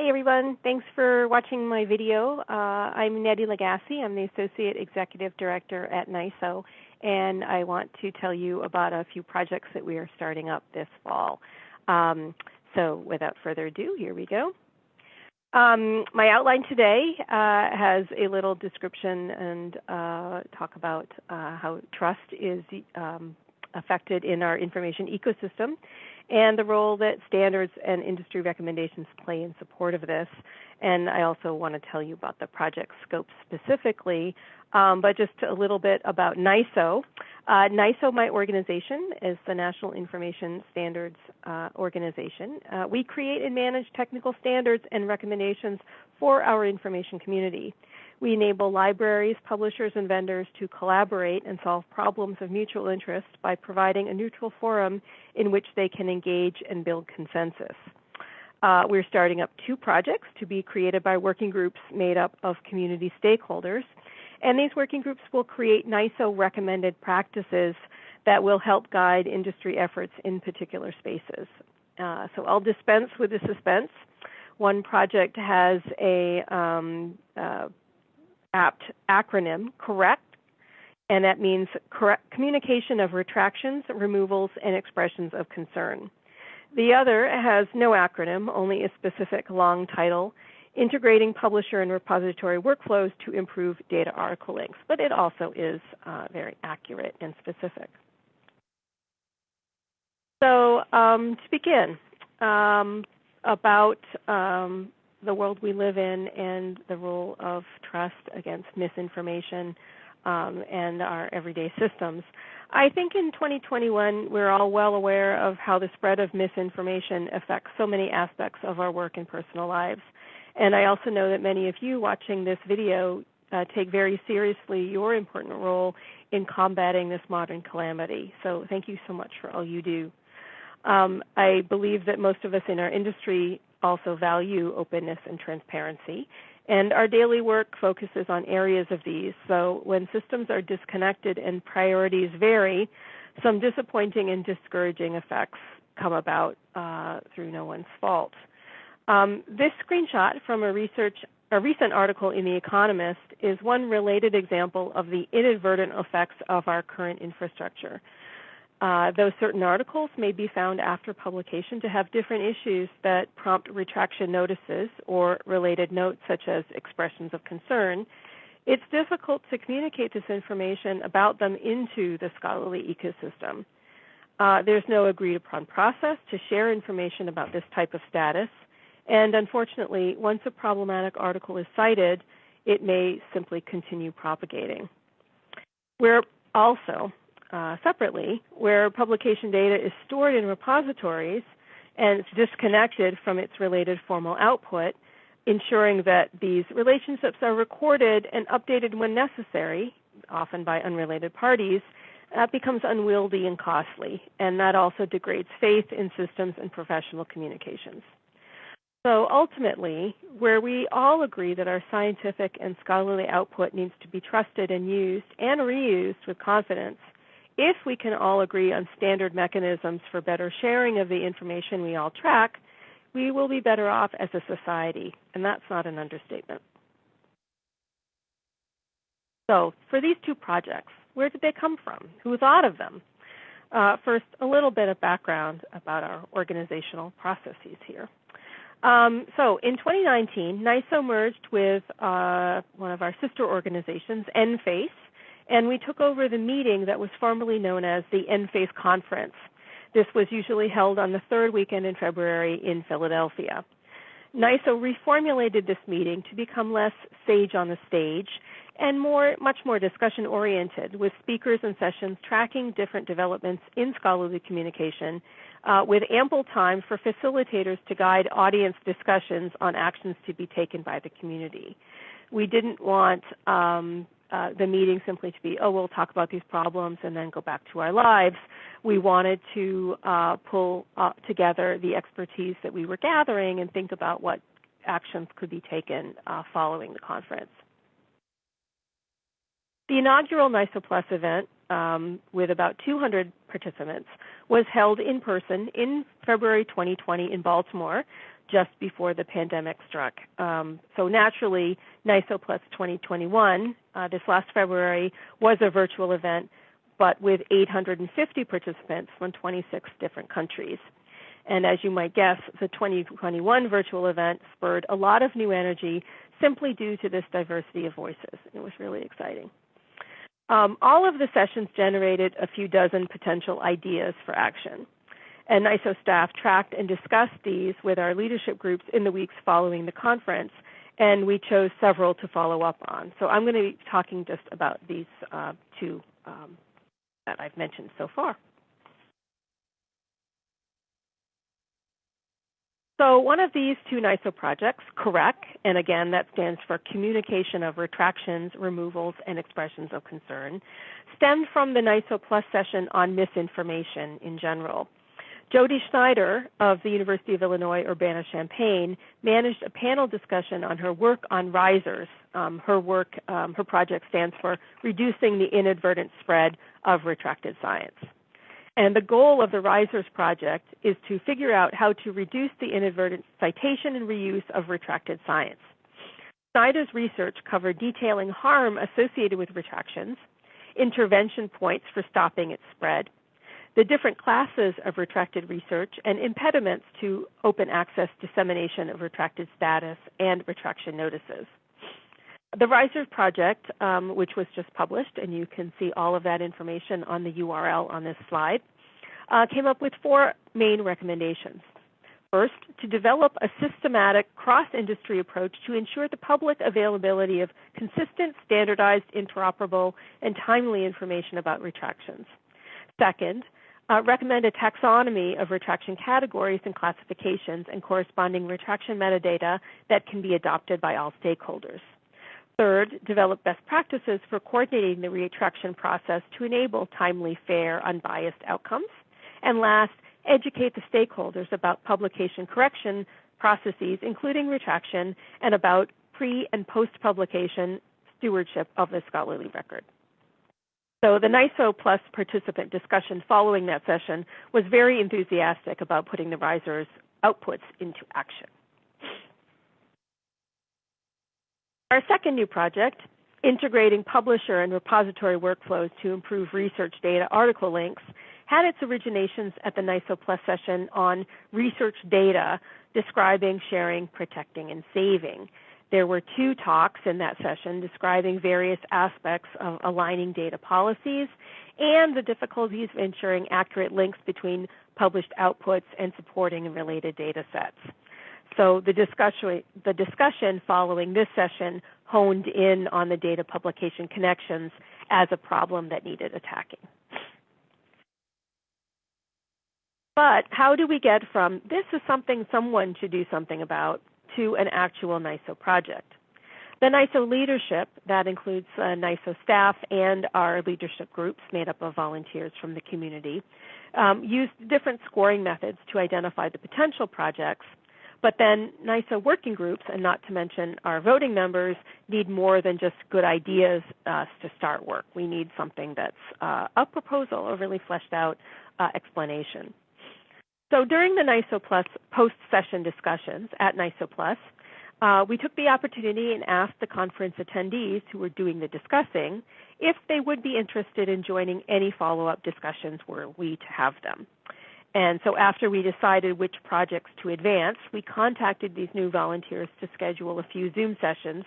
Hey everyone, thanks for watching my video. Uh, I'm Nettie Lagasse. I'm the Associate Executive Director at NISO, and I want to tell you about a few projects that we are starting up this fall. Um, so without further ado, here we go. Um, my outline today uh, has a little description and uh, talk about uh, how trust is um, affected in our information ecosystem and the role that standards and industry recommendations play in support of this. And I also want to tell you about the project scope specifically, um, but just a little bit about NISO. Uh, NISO, my organization, is the National Information Standards uh, Organization. Uh, we create and manage technical standards and recommendations for our information community. We enable libraries, publishers, and vendors to collaborate and solve problems of mutual interest by providing a neutral forum in which they can engage and build consensus. Uh, we're starting up two projects to be created by working groups made up of community stakeholders. And these working groups will create NISO recommended practices that will help guide industry efforts in particular spaces. Uh, so I'll dispense with the suspense. One project has a um, uh, apt acronym, correct, and that means correct communication of retractions, removals, and expressions of concern. The other has no acronym, only a specific long title, integrating publisher and repository workflows to improve data article links, but it also is uh, very accurate and specific. So um, to begin, um, about um, the world we live in and the role of trust against misinformation um, and our everyday systems. I think in 2021, we're all well aware of how the spread of misinformation affects so many aspects of our work and personal lives. And I also know that many of you watching this video uh, take very seriously your important role in combating this modern calamity. So thank you so much for all you do. Um, I believe that most of us in our industry also value openness and transparency. And our daily work focuses on areas of these. So when systems are disconnected and priorities vary, some disappointing and discouraging effects come about uh, through no one's fault. Um, this screenshot from a research a recent article in The Economist is one related example of the inadvertent effects of our current infrastructure. Uh, though certain articles may be found after publication to have different issues that prompt retraction notices or related notes such as expressions of concern, it's difficult to communicate this information about them into the scholarly ecosystem. Uh, there's no agreed upon process to share information about this type of status, and unfortunately, once a problematic article is cited, it may simply continue propagating. We're also uh, separately, where publication data is stored in repositories and it's disconnected from its related formal output, ensuring that these relationships are recorded and updated when necessary, often by unrelated parties, that becomes unwieldy and costly, and that also degrades faith in systems and professional communications. So ultimately, where we all agree that our scientific and scholarly output needs to be trusted and used and reused with confidence, if we can all agree on standard mechanisms for better sharing of the information we all track, we will be better off as a society, and that's not an understatement. So, for these two projects, where did they come from? Who thought of them? Uh, first, a little bit of background about our organizational processes here. Um, so, in 2019, NISO merged with uh, one of our sister organizations, NFAIS, and we took over the meeting that was formerly known as the NFAIS Conference. This was usually held on the third weekend in February in Philadelphia. NISO reformulated this meeting to become less sage on the stage and more, much more discussion oriented, with speakers and sessions tracking different developments in scholarly communication, uh, with ample time for facilitators to guide audience discussions on actions to be taken by the community. We didn't want um, uh, the meeting simply to be, oh, we'll talk about these problems and then go back to our lives. We wanted to uh, pull uh, together the expertise that we were gathering and think about what actions could be taken uh, following the conference. The inaugural NISO Plus event, um, with about 200 participants, was held in person in February 2020 in Baltimore just before the pandemic struck. Um, so naturally, NISO Plus 2021, uh, this last February, was a virtual event, but with 850 participants from 26 different countries. And as you might guess, the 2021 virtual event spurred a lot of new energy simply due to this diversity of voices. It was really exciting. Um, all of the sessions generated a few dozen potential ideas for action. And NISO staff tracked and discussed these with our leadership groups in the weeks following the conference, and we chose several to follow up on. So I'm going to be talking just about these uh, two um, that I've mentioned so far. So one of these two NISO projects, CREC, and again that stands for Communication of Retractions, Removals, and Expressions of Concern, stemmed from the NISO Plus session on misinformation in general. Jodi Schneider of the University of Illinois Urbana-Champaign managed a panel discussion on her work on RISRS. Um, her work, um, her project stands for Reducing the Inadvertent Spread of Retracted Science. And the goal of the RISRS project is to figure out how to reduce the inadvertent citation and reuse of retracted science. Schneider's research covered detailing harm associated with retractions, intervention points for stopping its spread, the different classes of retracted research, and impediments to open access dissemination of retracted status and retraction notices. The RISRS project, um, which was just published, and you can see all of that information on the URL on this slide, uh, came up with four main recommendations. First, to develop a systematic cross-industry approach to ensure the public availability of consistent, standardized, interoperable, and timely information about retractions. Second, uh, recommend a taxonomy of retraction categories and classifications and corresponding retraction metadata that can be adopted by all stakeholders. Third, develop best practices for coordinating the retraction process to enable timely, fair, unbiased outcomes. And last, educate the stakeholders about publication correction processes, including retraction, and about pre and post publication stewardship of the scholarly record. So the NISO Plus participant discussion following that session was very enthusiastic about putting the RISRS outputs into action. Our second new project, integrating publisher and repository workflows to improve research data article links, had its originations at the NISO Plus session on research data describing, sharing, protecting, and saving. There were two talks in that session describing various aspects of aligning data policies and the difficulties of ensuring accurate links between published outputs and supporting related data sets. So the discussion, the discussion following this session honed in on the data publication connections as a problem that needed attacking. But how do we get from this is something someone should do something about to an actual NISO project? The NISO leadership, that includes uh, NISO staff and our leadership groups made up of volunteers from the community, um, used different scoring methods to identify the potential projects but then NISO working groups, and not to mention our voting members, need more than just good ideas uh, to start work. We need something that's uh, a proposal, a really fleshed out uh, explanation. So during the NISO Plus post-session discussions at NISO Plus, uh, we took the opportunity and asked the conference attendees who were doing the discussing if they would be interested in joining any follow-up discussions were we to have them. And so after we decided which projects to advance, we contacted these new volunteers to schedule a few Zoom sessions,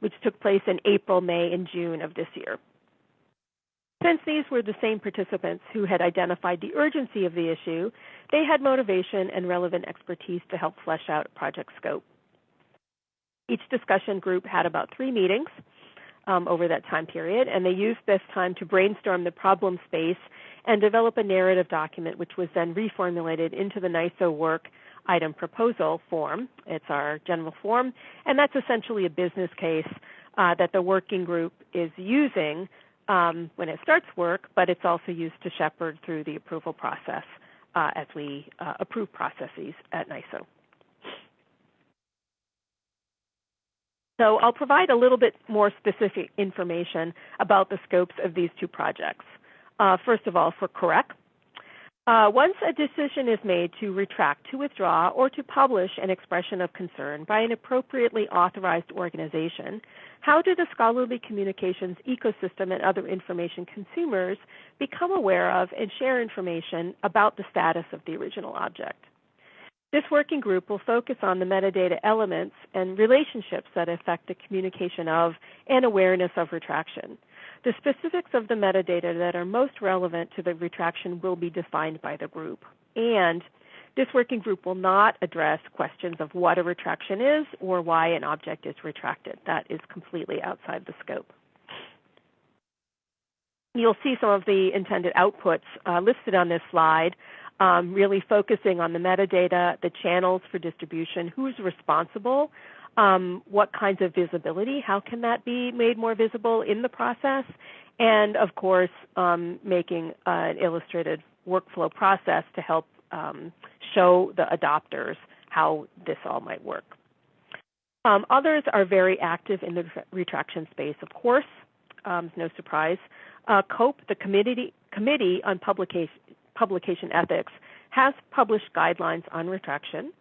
which took place in April, May, and June of this year. Since these were the same participants who had identified the urgency of the issue, they had motivation and relevant expertise to help flesh out project scope. Each discussion group had about three meetings um, over that time period, and they used this time to brainstorm the problem space and develop a narrative document, which was then reformulated into the NISO work item proposal form. It's our general form, and that's essentially a business case uh, that the working group is using um, when it starts work, but it's also used to shepherd through the approval process uh, as we uh, approve processes at NISO. So I'll provide a little bit more specific information about the scopes of these two projects. Uh, first of all, for CREC, Uh, once a decision is made to retract, to withdraw, or to publish an expression of concern by an appropriately authorized organization, how do the scholarly communications ecosystem and other information consumers become aware of and share information about the status of the original object? This working group will focus on the metadata elements and relationships that affect the communication of and awareness of retraction. The specifics of the metadata that are most relevant to the retraction will be defined by the group. And this working group will not address questions of what a retraction is or why an object is retracted. That is completely outside the scope. You'll see some of the intended outputs uh, listed on this slide, um, really focusing on the metadata, the channels for distribution, who's responsible, um, what kinds of visibility, how can that be made more visible in the process, and of course, um, making an illustrated workflow process to help um, show the adopters how this all might work. Um, others are very active in the retraction space, of course, um, no surprise. Uh, COPE, the Committee, Committee on Publication, Publication Ethics, has published guidelines on retraction.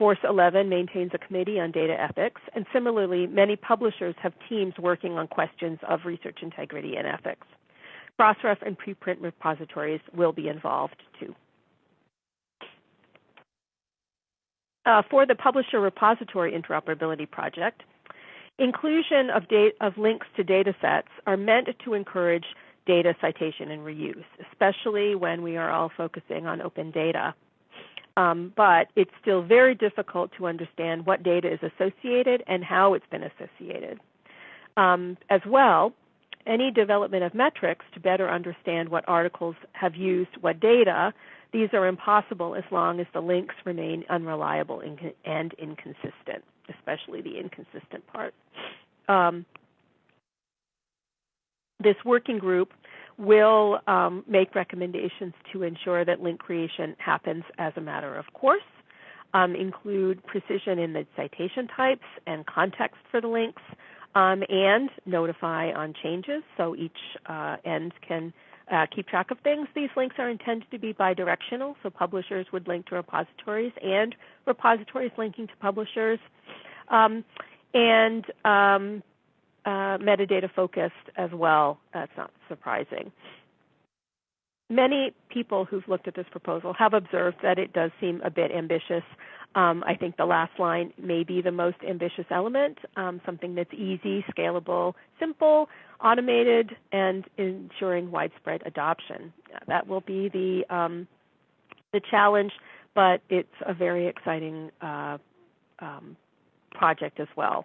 Force 11 maintains a committee on data ethics, and similarly, many publishers have teams working on questions of research integrity and ethics. Crossref and preprint repositories will be involved too. Uh, for the Publisher Repository Interoperability Project, inclusion of, of links to data sets are meant to encourage data citation and reuse, especially when we are all focusing on open data. Um, but it's still very difficult to understand what data is associated and how it's been associated. Um, as well, any development of metrics to better understand what articles have used what data, these are impossible as long as the links remain unreliable and inconsistent, especially the inconsistent part. Um, this working group will um, make recommendations to ensure that link creation happens as a matter of course, um, include precision in the citation types and context for the links, um, and notify on changes so each uh, end can uh, keep track of things. These links are intended to be bidirectional, so publishers would link to repositories and repositories linking to publishers. Um, and um, uh, metadata focused as well. That's not surprising. Many people who've looked at this proposal have observed that it does seem a bit ambitious. Um, I think the last line may be the most ambitious element, um, something that's easy, scalable, simple, automated, and ensuring widespread adoption. That will be the um, the challenge, but it's a very exciting uh, um, project as well.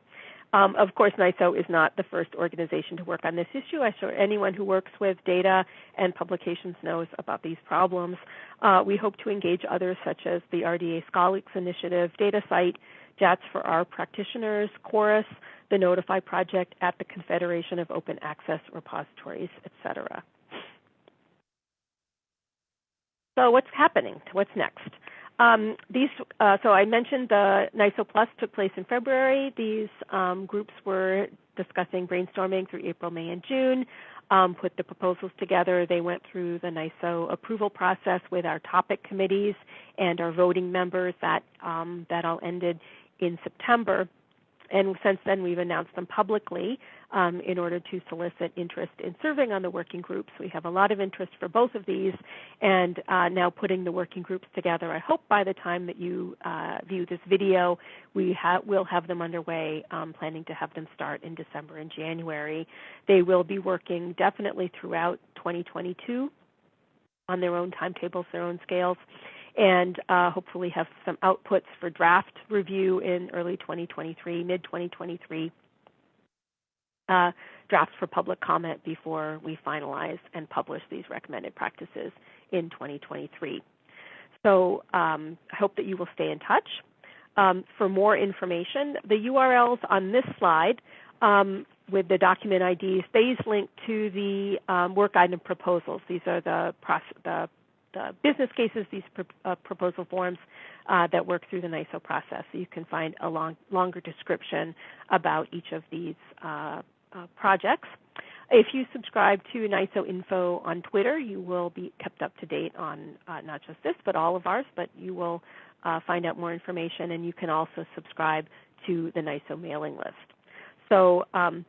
Um, of course, NISO is not the first organization to work on this issue. I'm sure anyone who works with data and publications knows about these problems. Uh, we hope to engage others such as the RDA Scholix Initiative, DataCite, JATS for our practitioners, Chorus, the Notify Project at the Confederation of Open Access Repositories, etc. So what's happening? What's next? Um, these, uh, so I mentioned the NISO Plus took place in February. These um, groups were discussing brainstorming through April, May, and June. Um, put the proposals together. They went through the NISO approval process with our topic committees and our voting members. That um, that all ended in September and since then we've announced them publicly um, in order to solicit interest in serving on the working groups. We have a lot of interest for both of these, and uh, now putting the working groups together. I hope by the time that you uh, view this video, we ha- will have them underway, um, planning to have them start in December and January. They will be working definitely throughout 2022 on their own timetables, their own scales and uh, hopefully have some outputs for draft review in early 2023, mid 2023. Uh, drafts for public comment before we finalize and publish these recommended practices in 2023. So um, I hope that you will stay in touch. Um, for more information, the URLs on this slide um, with the document IDs, these link to the um, work item proposals. These are the, the uh, business cases, these pr- uh, proposal forms uh, that work through the NISO process. So you can find a long, longer description about each of these uh, uh, projects. if you subscribe to NISO Info on Twitter, you will be kept up to date on uh, not just this, but all of ours. But you will uh, find out more information, and you can also subscribe to the NISO mailing list. So um,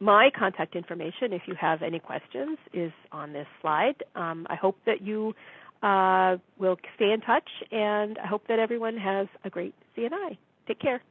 my contact information, if you have any questions, is on this slide. Um, I hope that you uh, will stay in touch, and I hope that everyone has a great CNI. Take care.